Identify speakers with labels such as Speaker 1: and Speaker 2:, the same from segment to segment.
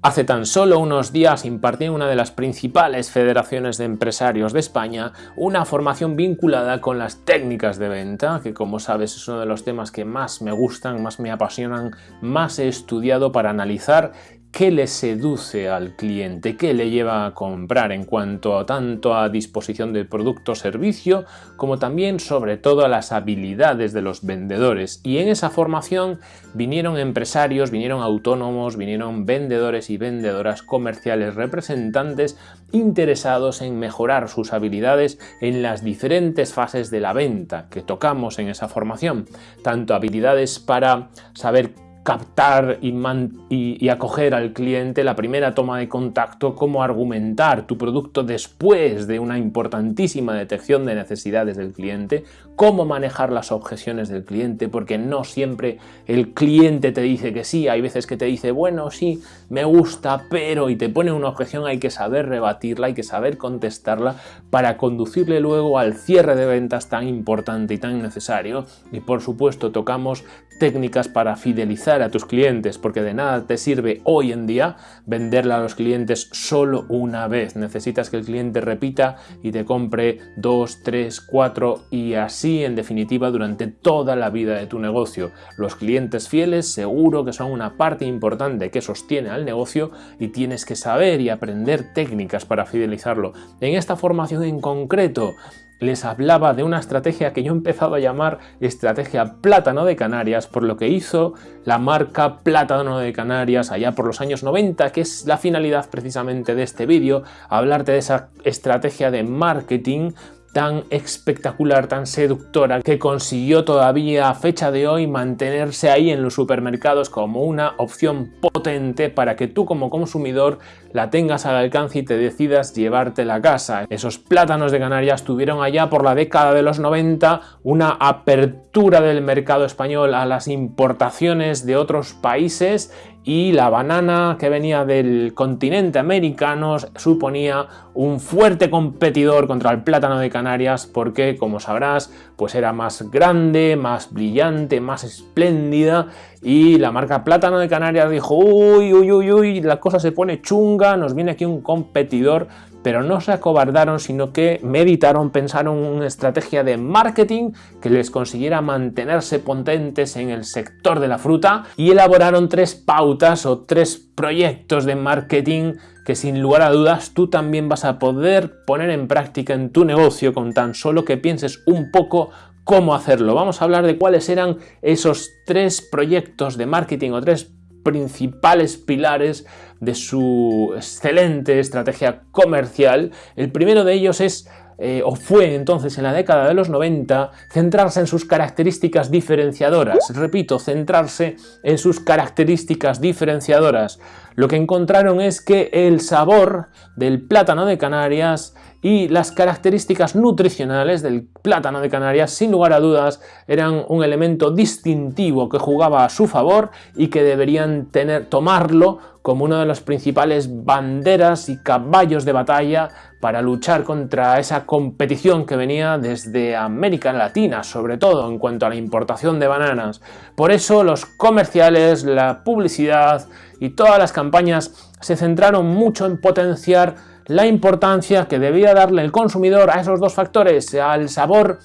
Speaker 1: Hace tan solo unos días impartí en una de las principales federaciones de empresarios de España una formación vinculada con las técnicas de venta, que como sabes es uno de los temas que más me gustan, más me apasionan, más he estudiado para analizar qué le seduce al cliente, qué le lleva a comprar en cuanto a tanto a disposición del producto o servicio, como también sobre todo a las habilidades de los vendedores. Y en esa formación vinieron empresarios, vinieron autónomos, vinieron vendedores y vendedoras comerciales representantes interesados en mejorar sus habilidades en las diferentes fases de la venta que tocamos en esa formación, tanto habilidades para saber captar y, acoger al cliente la primera toma de contacto, cómo argumentar tu producto después de una importantísima detección de necesidades del cliente, cómo manejar las objeciones del cliente, porque no siempre el cliente te dice que sí, hay veces que te dice, bueno, sí, me gusta, pero, y te pone una objeción, hay que saber rebatirla, hay que saber contestarla para conducirle luego al cierre de ventas tan importante y tan necesario. Y por supuesto tocamos técnicas para fidelizar a tus clientes, porque de nada te sirve hoy en día venderle a los clientes solo una vez. Necesitas que el cliente repita y te compre dos, tres, cuatro y así en definitiva durante toda la vida de tu negocio. Los clientes fieles seguro que son una parte importante que sostiene al negocio y tienes que saber y aprender técnicas para fidelizarlo. En esta formación en concreto les hablaba de una estrategia que yo he empezado a llamar estrategia plátano de Canarias, por lo que hizo la marca Plátano de Canarias allá por los años 90, que es la finalidad precisamente de este vídeo, hablarte de esa estrategia de marketing tan espectacular, tan seductora, que consiguió todavía a fecha de hoy mantenerse ahí en los supermercados como una opción potente para que tú como consumidor la tengas al alcance y te decidas llevarte la casa. Esos plátanos de Canarias tuvieron allá por la década de los 90 una apertura del mercado español a las importaciones de otros países y la banana que venía del continente americano suponía un fuerte competidor contra el plátano de Canarias porque, como sabrás, pues era más grande, más brillante, más espléndida y la marca Plátano de Canarias dijo uy, uy, uy, uy, la cosa se pone chunga, nos viene aquí un competidor pero no se acobardaron, sino que meditaron, pensaron una estrategia de marketing que les consiguiera mantenerse potentes en el sector de la fruta y elaboraron tres pautas o tres proyectos de marketing que sin lugar a dudas tú también vas a poder poner en práctica en tu negocio con tan solo que pienses un poco cómo hacerlo. Vamos a hablar de cuáles eran esos tres proyectos de marketing o tres principales pilares de su excelente estrategia comercial. El primero de ellos es eh, o fue entonces en la década de los 90 centrarse en sus características diferenciadoras. Repito, centrarse en sus características diferenciadoras. Lo que encontraron es que el sabor del plátano de Canarias y las características nutricionales del plátano de Canarias sin lugar a dudas eran un elemento distintivo que jugaba a su favor y que deberían tener, tomarlo como una de las principales banderas y caballos de batalla para luchar contra esa competición que venía desde América Latina, sobre todo en cuanto a la importación de bananas. Por eso los comerciales, la publicidad y todas las campañas se centraron mucho en potenciar la importancia que debía darle el consumidor a esos dos factores, al sabor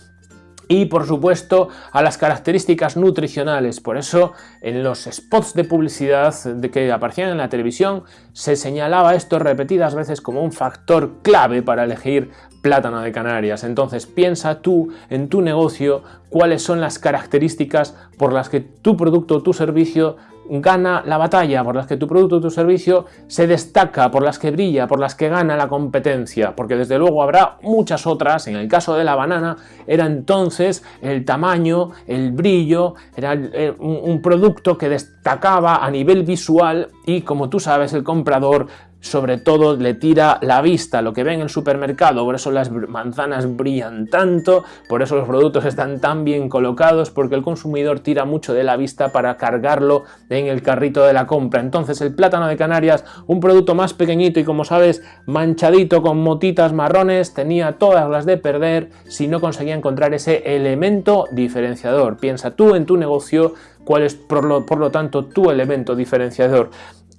Speaker 1: y por supuesto a las características nutricionales. Por eso en los spots de publicidad que aparecían en la televisión se señalaba esto repetidas veces como un factor clave para elegir plátano de Canarias. Entonces piensa tú en tu negocio cuáles son las características por las que tu producto o tu servicio gana la batalla, por las que tu producto o tu servicio se destaca, por las que brilla, por las que gana la competencia, porque desde luego habrá muchas otras, en el caso de la banana era entonces el tamaño, el brillo, era un producto que destacaba a nivel visual y como tú sabes el comprador sobre todo le tira la vista lo que ve en el supermercado, por eso las manzanas brillan tanto, por eso los productos están tan bien colocados, porque el consumidor tira mucho de la vista para cargarlo en el carrito de la compra. Entonces el plátano de Canarias, un producto más pequeñito y como sabes, manchadito con motitas marrones, tenía todas las de perder si no conseguía encontrar ese elemento diferenciador. Piensa tú en tu negocio cuál es por lo, por lo tanto tu elemento diferenciador.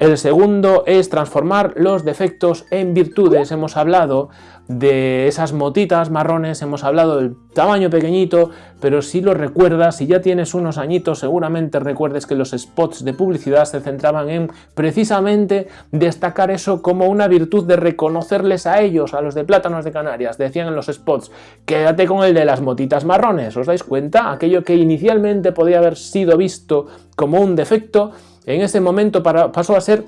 Speaker 1: El segundo es transformar los defectos en virtudes. Hemos hablado de esas motitas marrones, hemos hablado del tamaño pequeñito, pero si lo recuerdas, si ya tienes unos añitos, seguramente recuerdes que los spots de publicidad se centraban en precisamente destacar eso como una virtud de reconocerles a ellos, a los de Plátanos de Canarias. Decían en los spots, quédate con el de las motitas marrones, ¿os dais cuenta? Aquello que inicialmente podía haber sido visto como un defecto, en ese momento pasó a ser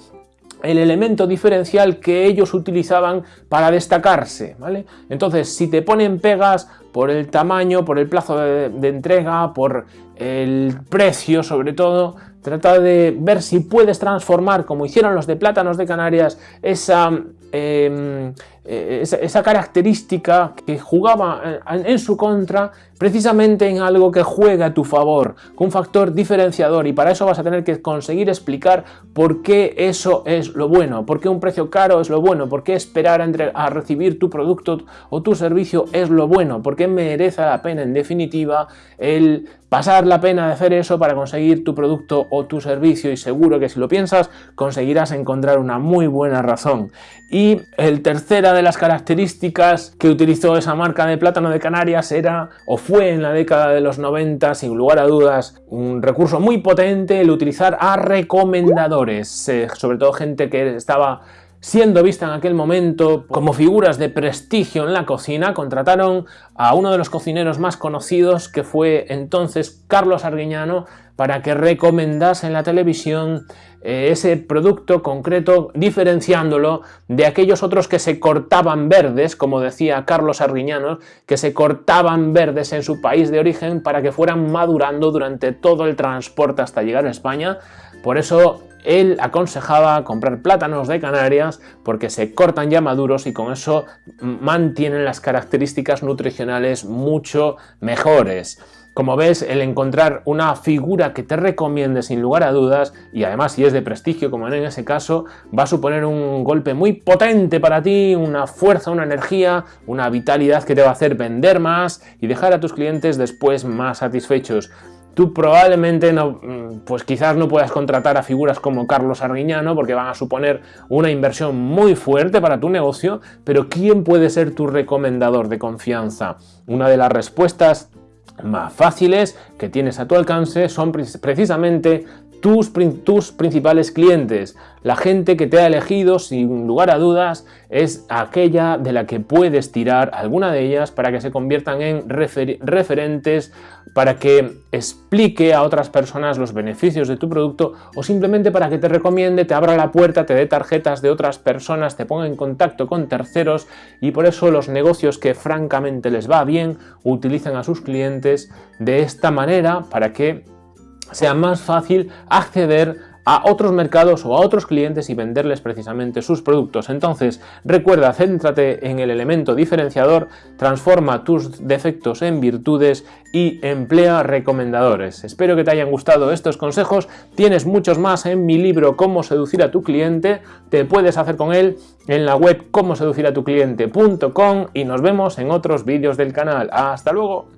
Speaker 1: el elemento diferencial que ellos utilizaban para destacarse, ¿vale? Entonces, si te ponen pegas por el tamaño, por el plazo de, entrega, por el precio sobre todo, trata de ver si puedes transformar, como hicieron los de Plátanos de Canarias, esa Em, eh, esa, característica que jugaba en, su contra precisamente en algo que juega a tu favor, con un factor diferenciador. Y para eso vas a tener que conseguir explicar por qué eso es lo bueno, por qué un precio caro es lo bueno, por qué esperar a, a recibir tu producto o tu servicio es lo bueno, por qué merece la pena en definitiva el pasar la pena de hacer eso para conseguir tu producto o tu servicio y seguro que si lo piensas conseguirás encontrar una muy buena razón. Y el tercera de las características que utilizó esa marca de plátano de Canarias era o fue en la década de los 90 sin lugar a dudas un recurso muy potente el utilizar a recomendadores, eh, sobre todo gente que estaba Siendo vista en aquel momento como figuras de prestigio en la cocina, contrataron a uno de los cocineros más conocidos, que fue entonces Carlos Arguiñano, para que recomendase en la televisión eh, ese producto concreto, diferenciándolo de aquellos otros que se cortaban verdes, como decía Carlos Arguiñano, que se cortaban verdes en su país de origen para que fueran madurando durante todo el transporte hasta llegar a España. Por eso él aconsejaba comprar plátanos de Canarias porque se cortan ya maduros y con eso mantienen las características nutricionales mucho mejores. Como ves, el encontrar una figura que te recomiende sin lugar a dudas, y además si es de prestigio como en ese caso, va a suponer un golpe muy potente para ti, una fuerza, una energía, una vitalidad que te va a hacer vender más y dejar a tus clientes después más satisfechos tú probablemente no, mm, pues quizás no puedas contratar a figuras como Carlos Arguiñano porque van a suponer una inversión muy fuerte para tu negocio, pero ¿quién puede ser tu recomendador de confianza? Una de las respuestas más fáciles que tienes a tu alcance son precisamente tus, tus, principales clientes. La gente que te ha elegido, sin lugar a dudas, es aquella de la que puedes tirar alguna de ellas para que se conviertan en referentes, para que explique a otras personas los beneficios de tu producto o simplemente para que te recomiende, te abra la puerta, te dé tarjetas de otras personas, te ponga en contacto con terceros y por eso los negocios que francamente les va bien utilizan a sus clientes de esta manera para que sea más fácil acceder a otros mercados o a otros clientes y venderles precisamente sus productos. Entonces, recuerda, céntrate en el elemento diferenciador, transforma tus defectos en virtudes y emplea recomendadores. Espero que te hayan gustado estos consejos. Tienes muchos más en mi libro Cómo seducir a tu cliente. Te puedes hacer con él en la web cómo seducir a tu cliente.com y nos vemos en otros vídeos del canal. ¡Hasta luego!